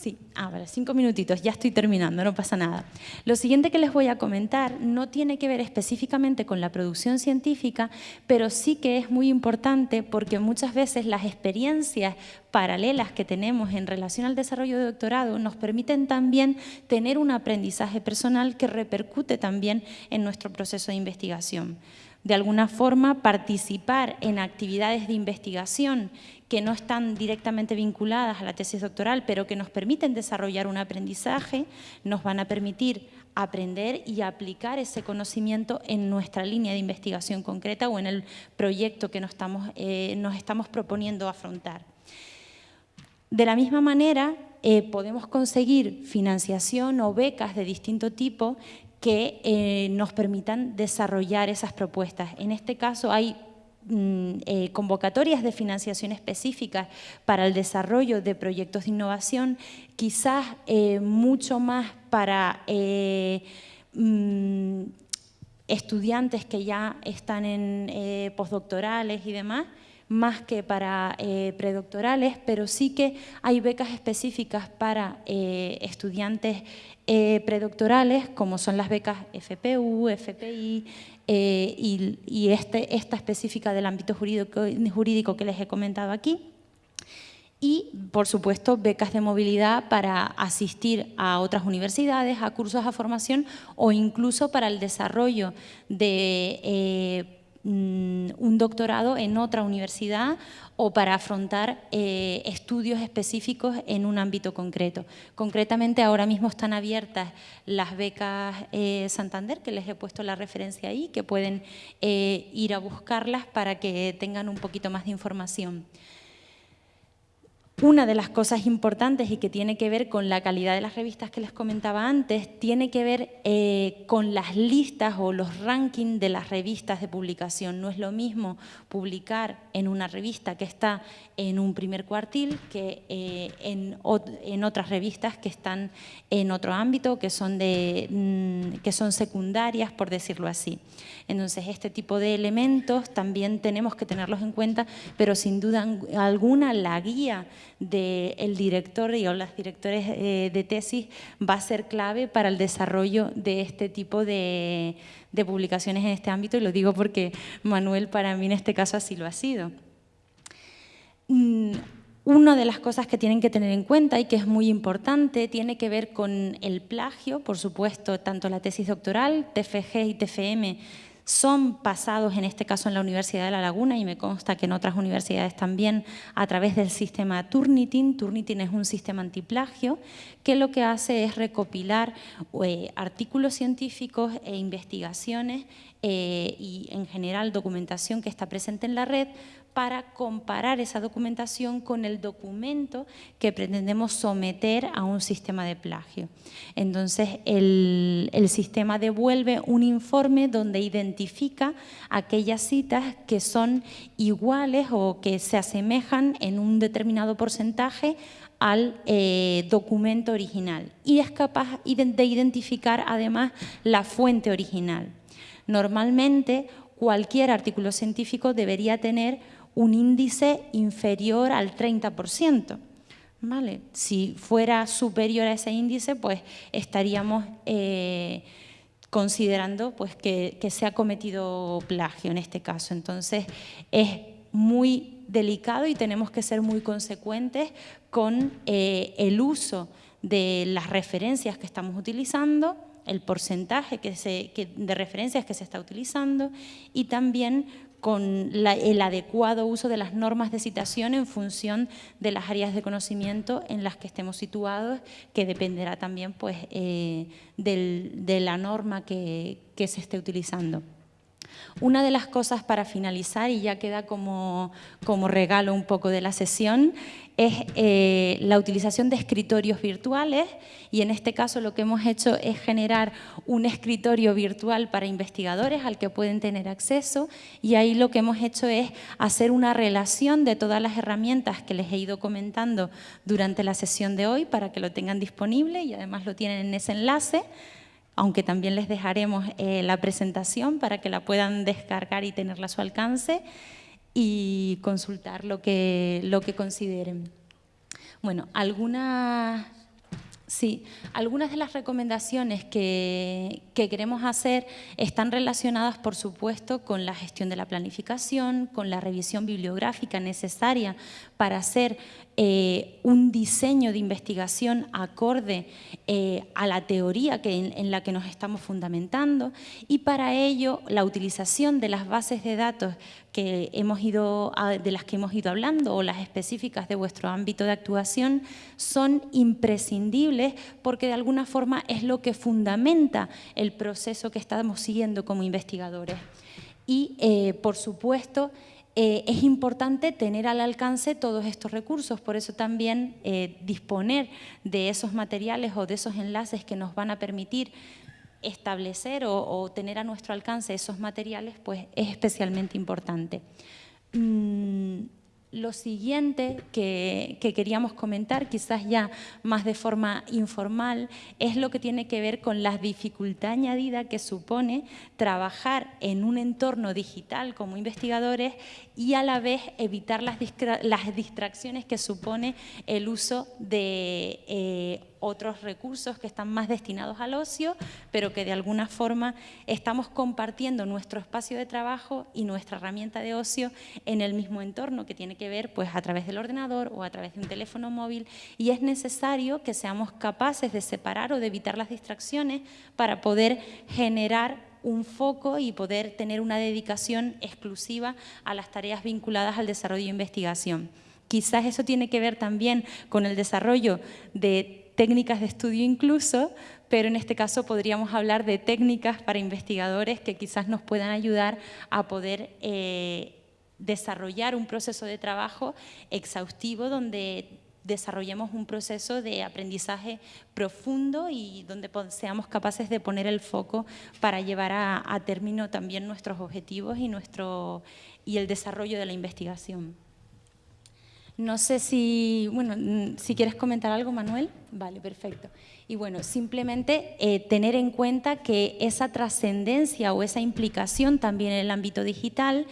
Sí, ah, cinco minutitos, ya estoy terminando, no pasa nada. Lo siguiente que les voy a comentar no tiene que ver específicamente con la producción científica, pero sí que es muy importante porque muchas veces las experiencias paralelas que tenemos en relación al desarrollo de doctorado nos permiten también tener un aprendizaje personal que repercute también en nuestro proceso de investigación de alguna forma participar en actividades de investigación que no están directamente vinculadas a la tesis doctoral, pero que nos permiten desarrollar un aprendizaje, nos van a permitir aprender y aplicar ese conocimiento en nuestra línea de investigación concreta o en el proyecto que nos estamos, eh, nos estamos proponiendo afrontar. De la misma manera, eh, podemos conseguir financiación o becas de distinto tipo que eh, nos permitan desarrollar esas propuestas. En este caso hay eh, convocatorias de financiación específicas para el desarrollo de proyectos de innovación, quizás eh, mucho más para mm, estudiantes que ya están en postdoctorales y demás, más que para predoctorales, pero sí que hay becas específicas para estudiantes eh, predoctorales, como son las becas FPU, FPI eh, y, este, esta específica del ámbito jurídico, jurídico que les he comentado aquí. Y, por supuesto, becas de movilidad para asistir a otras universidades, a cursos, a formación o incluso para el desarrollo de eh, un doctorado en otra universidad o para afrontar eh, estudios específicos en un ámbito concreto. Concretamente, ahora mismo están abiertas las becas eh, Santander, que les he puesto la referencia ahí, que pueden eh, ir a buscarlas para que tengan un poquito más de información. Una de las cosas importantes y que tiene que ver con la calidad de las revistas que les comentaba antes, tiene que ver eh, con las listas o los rankings de las revistas de publicación. No es lo mismo publicar en una revista que está en un primer cuartil que eh, en, en, otras revistas que están en otro ámbito, que son, de, mm, que son secundarias, por decirlo así. Entonces, este tipo de elementos también tenemos que tenerlos en cuenta, pero sin duda alguna la guía del director y o las directores eh, de tesis va a ser clave para el desarrollo de este tipo de, publicaciones en este ámbito y lo digo porque Manuel para mí en este caso así lo ha sido. Mm, una de las cosas que tienen que tener en cuenta y que es muy importante tiene que ver con el plagio, por supuesto, tanto la tesis doctoral, TFG y TFM son pasados, en este caso en la Universidad de La Laguna, y me consta que en otras universidades también, a través del sistema Turnitin. Turnitin es un sistema antiplagio que lo que hace es recopilar eh, artículos científicos e investigaciones eh, y en general documentación que está presente en la red para comparar esa documentación con el documento que pretendemos someter a un sistema de plagio. Entonces, el, sistema devuelve un informe donde identifica aquellas citas que son iguales o que se asemejan en un determinado porcentaje al eh, documento original y es capaz de identificar además la fuente original. Normalmente, cualquier artículo científico debería tener un índice inferior al 30%. ¿vale? Si fuera superior a ese índice, pues estaríamos eh, considerando pues, que, se ha cometido plagio en este caso. Entonces, es muy delicado y tenemos que ser muy consecuentes con eh, el uso de las referencias que estamos utilizando, el porcentaje de referencias que se está utilizando y también con el adecuado uso de las normas de citación en función de las áreas de conocimiento en las que estemos situados, que dependerá también pues, eh, de la norma que se esté utilizando. Una de las cosas para finalizar, y ya queda como, regalo un poco de la sesión, es eh, la utilización de escritorios virtuales y en este caso lo que hemos hecho es generar un escritorio virtual para investigadores al que pueden tener acceso y ahí lo que hemos hecho es hacer una relación de todas las herramientas que les he ido comentando durante la sesión de hoy para que lo tengan disponible y además lo tienen en ese enlace aunque también les dejaremos eh, la presentación para que la puedan descargar y tenerla a su alcance y consultar lo que, lo que consideren. Bueno, algunas Sí, algunas de las recomendaciones que, queremos hacer están relacionadas, por supuesto, con la gestión de la planificación, con la revisión bibliográfica necesaria para hacer eh, un diseño de investigación acorde eh, a la teoría que en, la que nos estamos fundamentando y para ello la utilización de las bases de datos que hemos ido, de las que hemos ido hablando o las específicas de vuestro ámbito de actuación son imprescindibles porque de alguna forma es lo que fundamenta el proceso que estamos siguiendo como investigadores. Y, eh, por supuesto, eh, es importante tener al alcance todos estos recursos, por eso también eh, disponer de esos materiales o de esos enlaces que nos van a permitir establecer o, tener a nuestro alcance esos materiales, pues es especialmente importante. Mm, lo siguiente que, queríamos comentar, quizás ya más de forma informal, es lo que tiene que ver con la dificultad añadida que supone trabajar en un entorno digital como investigadores y a la vez evitar las, distracciones que supone el uso de eh, otros recursos que están más destinados al ocio, pero que de alguna forma estamos compartiendo nuestro espacio de trabajo y nuestra herramienta de ocio en el mismo entorno, que tiene que ver pues, a través del ordenador o a través de un teléfono móvil, y es necesario que seamos capaces de separar o de evitar las distracciones para poder generar un foco y poder tener una dedicación exclusiva a las tareas vinculadas al desarrollo de investigación. Quizás eso tiene que ver también con el desarrollo de técnicas de estudio incluso, pero en este caso podríamos hablar de técnicas para investigadores que quizás nos puedan ayudar a poder eh, desarrollar un proceso de trabajo exhaustivo donde desarrollemos un proceso de aprendizaje profundo y donde seamos capaces de poner el foco para llevar a, término también nuestros objetivos y, nuestro, y el desarrollo de la investigación. No sé si, bueno, si quieres comentar algo, Manuel. Vale, perfecto. Y bueno, simplemente eh, tener en cuenta que esa trascendencia o esa implicación también en el ámbito digital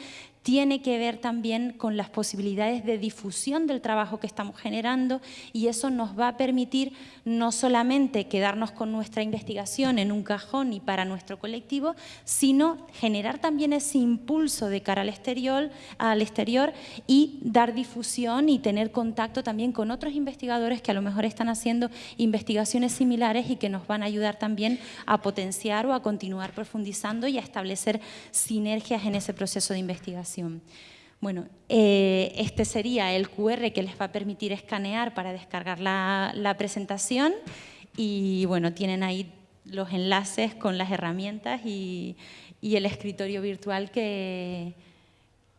tiene que ver también con las posibilidades de difusión del trabajo que estamos generando y eso nos va a permitir no solamente quedarnos con nuestra investigación en un cajón y para nuestro colectivo, sino generar también ese impulso de cara al exterior, y dar difusión y tener contacto también con otros investigadores que a lo mejor están haciendo investigaciones similares y que nos van a ayudar también a potenciar o a continuar profundizando y a establecer sinergias en ese proceso de investigación. Bueno, eh, este sería el QR que les va a permitir escanear para descargar la, presentación y bueno, tienen ahí los enlaces con las herramientas y, el escritorio virtual que,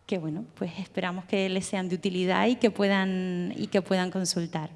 que, bueno, pues esperamos que les sean de utilidad y que puedan, y que puedan consultar.